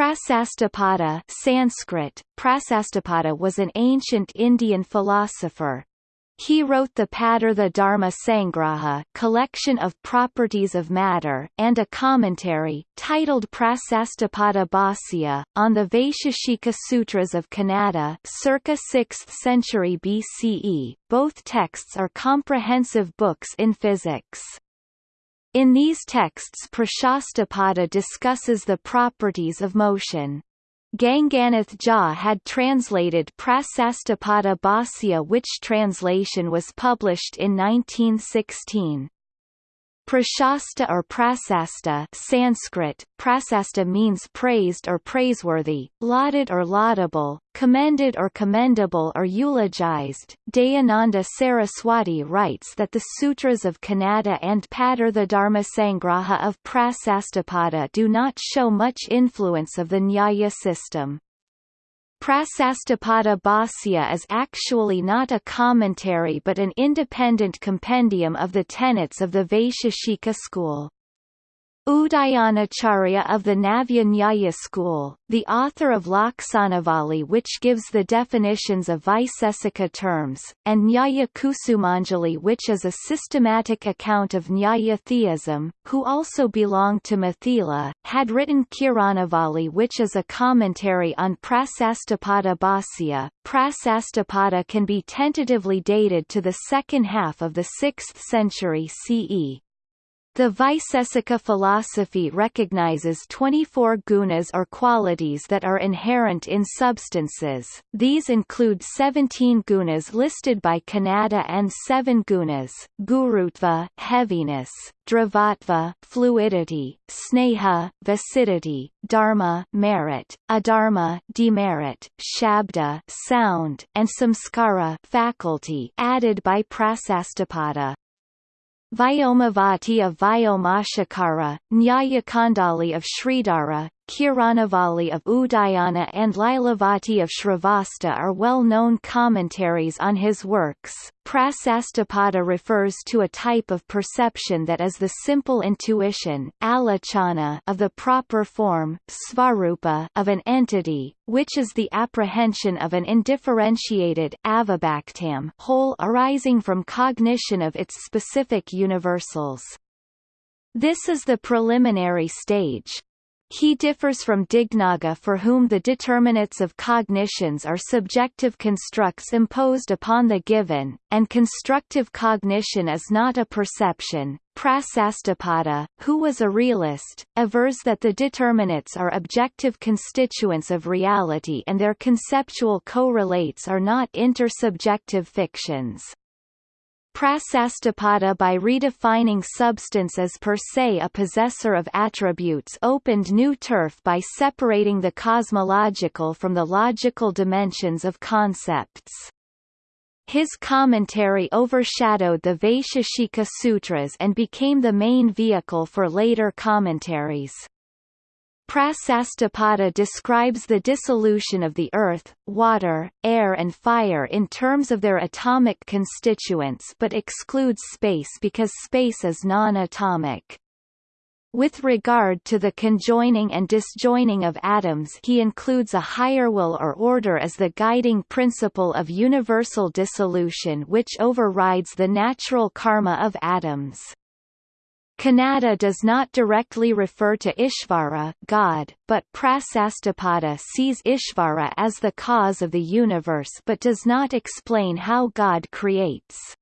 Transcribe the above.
Prasastapada Sanskrit, Prasastapada was an ancient Indian philosopher. He wrote the Padartha Dharma Sangraha collection of properties of matter and a commentary, titled Prasastapada Bhāsya, on the Vaisheshika Sutras of Kanada circa 6th century BCE. Both texts are comprehensive books in physics. In these texts Prashastapada discusses the properties of motion. Ganganath Jha had translated Prasastapada Bhāsya which translation was published in 1916. Prashasta or prasasta Sanskrit, prasasta means praised or praiseworthy, lauded or laudable, commended or commendable or eulogized. Dayananda Saraswati writes that the sutras of Kanada and Padartha Dharmasangraha of Prasastapada do not show much influence of the Nyaya system. Prasastapada Bhāsya is actually not a commentary but an independent compendium of the tenets of the Vaisheshika school. Udayanacharya of the Navya Nyaya school, the author of Laksanavali which gives the definitions of Vaisesika terms, and Nyaya Kusumanjali which is a systematic account of Nyaya theism, who also belonged to Mithila, had written Kiranavali which is a commentary on Prasastapada Bhāsya. Prasastapada can be tentatively dated to the second half of the 6th century CE. The Vaisesika philosophy recognizes 24 gunas or qualities that are inherent in substances. These include 17 gunas listed by Kanada and 7 gunas: gurutva, heaviness, dravatva, fluidity, sneha, viscidity, dharma, merit, adharma, demerit, shabda, sound, and samskara, faculty, added by Prasastapada. Vyomavati of Vyomashakara, Nyayakandali of Sridhara, Kiranavali of Udayana and Lilavati of Shrivatsa are well-known commentaries on his works. Prasastapada refers to a type of perception that is the simple intuition alochana of the proper form svarupa of an entity, which is the apprehension of an indifferentiated whole arising from cognition of its specific universals. This is the preliminary stage, he differs from Dignaga for whom the determinates of cognitions are subjective constructs imposed upon the given, and constructive cognition is not a perception. Prasastapada, who was a realist, avers that the determinates are objective constituents of reality and their conceptual correlates are not intersubjective fictions. Prasastapada by redefining substance as per se a possessor of attributes opened new turf by separating the cosmological from the logical dimensions of concepts. His commentary overshadowed the Vaisheshika Sutras and became the main vehicle for later commentaries. Prasastapada describes the dissolution of the earth, water, air and fire in terms of their atomic constituents but excludes space because space is non-atomic. With regard to the conjoining and disjoining of atoms he includes a higher will or order as the guiding principle of universal dissolution which overrides the natural karma of atoms. Kanada does not directly refer to Ishvara God, but Prasastapada sees Ishvara as the cause of the universe but does not explain how God creates.